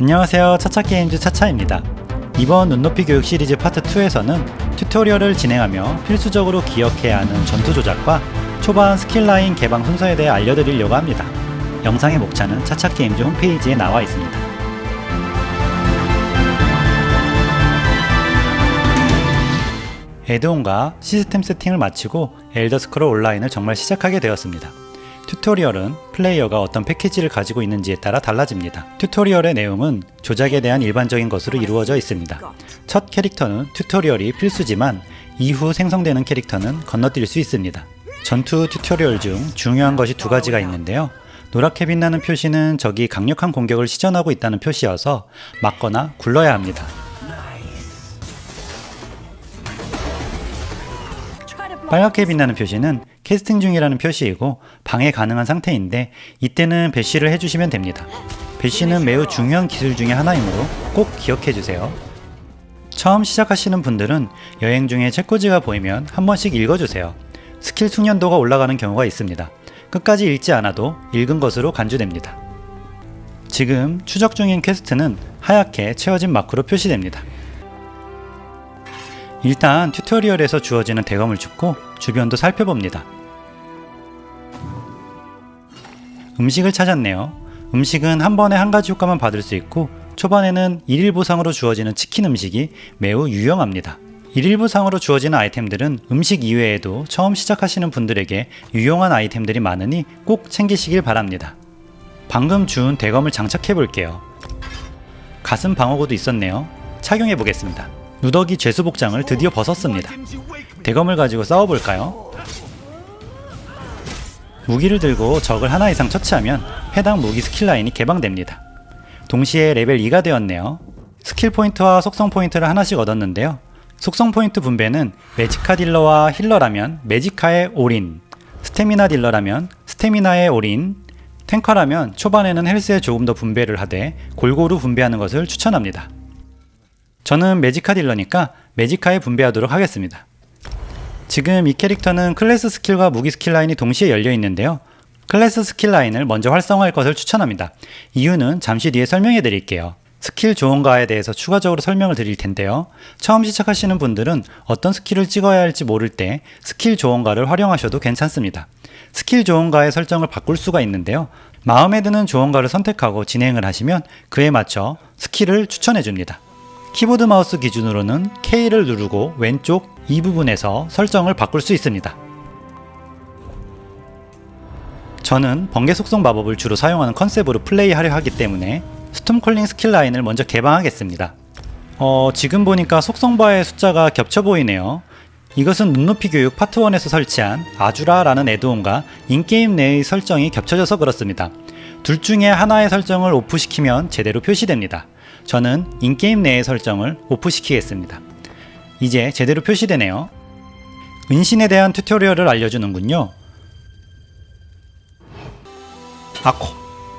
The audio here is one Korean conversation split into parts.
안녕하세요. 차차게임즈 차차입니다. 이번 눈높이 교육 시리즈 파트 2에서는 tutorial을 진행하며 필수적으로 기억해야 하는 전투 조작과 초반 skill line 개방 순서에 대해 알려드리려고 합니다. 영상의 목차는 차차게임즈 홈페이지에 나와 있습니다. add-on과 시스템 세팅을 마치고 엘더스크롤 온라인을 정말 시작하게 되었습니다. tutorial은 플레이어가 어떤 패키지를 가지고 있는지에 따라 달라집니다. tutorial의 내용은 조작에 대한 일반적인 것으로 이루어져 있습니다. 첫 캐릭터는 tutorial이 필수지만 이후 생성되는 캐릭터는 건너뛸 수 있습니다. 전투 tutorial 중 중요한 것이 두 가지가 있는데요. 노랗게 빛나는 표시는 적이 강력한 공격을 시전하고 있다는 표시여서 막거나 굴러야 합니다. 빨갛게 빛나는 표시는 캐스팅 중이라는 표시이고 방해 가능한 상태인데 이때는 bash를 해주시면 됩니다. bash는 매우 중요한 기술 중의 하나이므로 꼭 기억해 주세요. 처음 시작하시는 분들은 여행 중에 책꽂이가 보이면 한 번씩 읽어주세요. 스킬 숙련도가 올라가는 경우가 있습니다. 끝까지 읽지 않아도 읽은 것으로 간주됩니다. 지금 추적 중인 quest는 하얗게 채워진 마크로 표시됩니다. 일단 튜토리얼에서 주어지는 대검을 줍고 주변도 살펴봅니다. 음식을 찾았네요. 음식은 한 번에 한 가지 효과만 받을 수 있고 초반에는 1일 보상으로 주어지는 치킨 음식이 매우 유용합니다. 1일 보상으로 주어지는 아이템들은 음식 이외에도 처음 시작하시는 분들에게 유용한 아이템들이 많으니 꼭 챙기시길 바랍니다. 방금 주운 대검을 장착해 볼게요. 가슴 방어구도 있었네요. 착용해 보겠습니다. 누더기 죄수 복장을 드디어 벗었습니다. 대검을 가지고 싸워볼까요? 무기를 들고 적을 하나 이상 처치하면 해당 무기 skill line이 개방됩니다. 동시에 레벨 2가 되었네요. 스킬 포인트와 속성 포인트를 하나씩 얻었는데요. 속성 포인트 분배는 magicka 딜러와 healer라면 magicka에 all-in, 스태미나 딜러라면 스태미나의 올인, tanker라면 초반에는 헬스에 조금 더 분배를 하되 골고루 분배하는 것을 추천합니다. 저는 magicka 딜러니까 magicka에 분배하도록 하겠습니다. 지금 이 캐릭터는 클래스 skill과 무기 skill line이 동시에 열려 있는데요. 클래스 skill line을 먼저 활성화할 것을 추천합니다. 이유는 잠시 뒤에 설명해 드릴게요. 스킬 조언가에 대해서 추가적으로 설명을 드릴 텐데요. 처음 시작하시는 분들은 어떤 skill을 찍어야 할지 모를 때 스킬 조언가를 활용하셔도 괜찮습니다. 스킬 조언가의 설정을 바꿀 수가 있는데요. 마음에 드는 조언가를 선택하고 진행을 하시면 그에 맞춰 skill을 추천해 줍니다. 키보드 마우스 기준으로는 K를 누르고 왼쪽 이 부분에서 설정을 바꿀 수 있습니다. 저는 번개 속성 마법을 주로 사용하는 컨셉으로 플레이하려 하기 때문에 Storm Calling skill line을 먼저 개방하겠습니다. 어, 지금 보니까 속성바의 숫자가 겹쳐 보이네요. 이것은 눈높이 교육 파트 1에서 설치한 아주라라는 add-on과 in-game 내의 설정이 겹쳐져서 그렇습니다. 둘 중에 하나의 설정을 off시키면 제대로 표시됩니다. 저는 in-game 내의 설정을 off시키겠습니다. 이제 제대로 표시되네요. 은신에 대한 tutorial을 알려주는군요. 아코,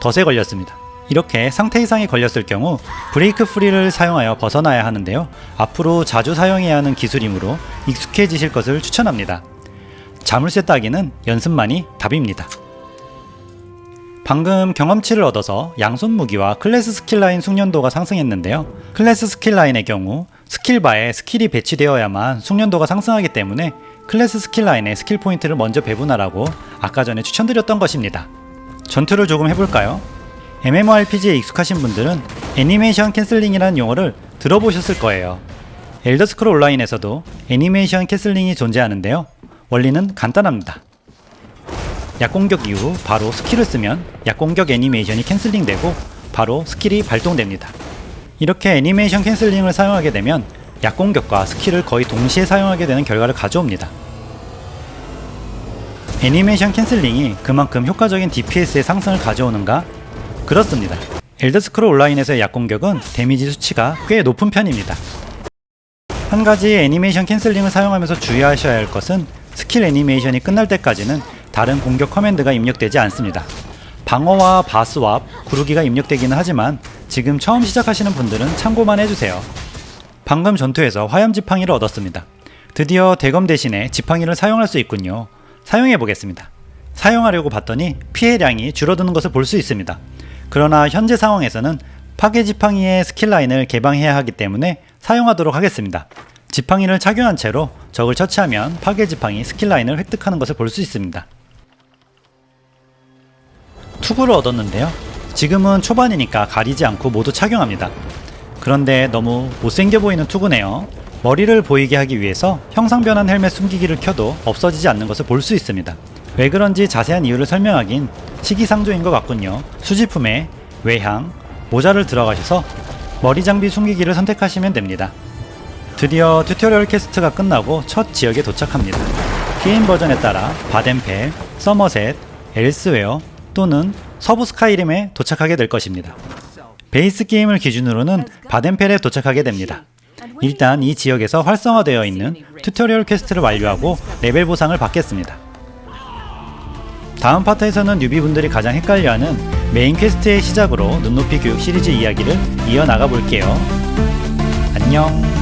덫에 걸렸습니다. 이렇게 상태 이상이 걸렸을 경우 break free를 사용하여 벗어나야 하는데요. 앞으로 자주 사용해야 하는 기술이므로 익숙해지실 것을 추천합니다. 자물쇠 따기는 연습만이 답입니다. 방금 경험치를 얻어서 양손 무기와 클래스 skill line 숙련도가 상승했는데요. 클래스 스킬 라인의 경우 스킬바에 스킬이 배치되어야만 숙련도가 상승하기 때문에 클래스 skill line의 skill 포인트를 먼저 배분하라고 아까 전에 추천드렸던 것입니다. 전투를 조금 해볼까요? MMORPG에 익숙하신 분들은 animation canceling이라는 용어를 들어보셨을 거예요. 엘더스크롤 온라인에서도 animation canceling이 존재하는데요. 원리는 간단합니다. 약공격 이후 바로 skill을 쓰면 약공격 애니메이션이 canceling 되고 바로 skill이 발동됩니다. 이렇게 animation canceling을 사용하게 되면 약공격과 skill을 거의 동시에 사용하게 되는 결과를 가져옵니다. animation canceling이 그만큼 효과적인 DPS의 상승을 가져오는가? 그렇습니다. 엘더스크롤 온라인에서의 약공격은 데미지 수치가 꽤 높은 편입니다. 한 가지 animation canceling을 사용하면서 주의하셔야 할 것은 스킬 애니메이션이 끝날 때까지는 다른 공격 command가 입력되지 않습니다. 방어와 bar swap, 구르기가 입력되기는 하지만 지금 처음 시작하시는 분들은 참고만 해주세요. 방금 전투에서 화염 지팡이를 얻었습니다. 드디어 대검 대신에 지팡이를 사용할 수 있군요. 사용해 보겠습니다. 사용하려고 봤더니 피해량이 줄어드는 것을 볼 수 있습니다. 그러나 현재 상황에서는 파괴 지팡이의 skill line을 개방해야 하기 때문에 사용하도록 하겠습니다. 지팡이를 착용한 채로 적을 처치하면 파괴 지팡이 skill line을 획득하는 것을 볼 수 있습니다. 투구를 얻었는데요. 지금은 초반이니까 가리지 않고 모두 착용합니다. 그런데 너무 못생겨 보이는 투구네요. 머리를 보이게 하기 위해서 형상 변환 헬멧 숨기기를 켜도 없어지지 않는 것을 볼 수 있습니다. 왜 그런지 자세한 이유를 설명하긴 시기상조인 것 같군요. 수집품에 외형, 모자를 들어가셔서 머리 장비 숨기기를 선택하시면 됩니다. 드디어 tutorial quest가 끝나고 첫 지역에 도착합니다. 게임 버전에 따라 바덴펠, 서머셋, 엘스웨어 또는 서부 스카이림에 도착하게 될 것입니다. 베이스 게임을 기준으로는 바덴펠에 도착하게 됩니다. 일단 이 지역에서 활성화되어 있는 tutorial quest를 완료하고 레벨 보상을 받겠습니다. 다음 파트에서는 newbie분들이 가장 헷갈려하는 main quest의 시작으로 눈높이 교육 시리즈 이야기를 이어나가 볼게요. 안녕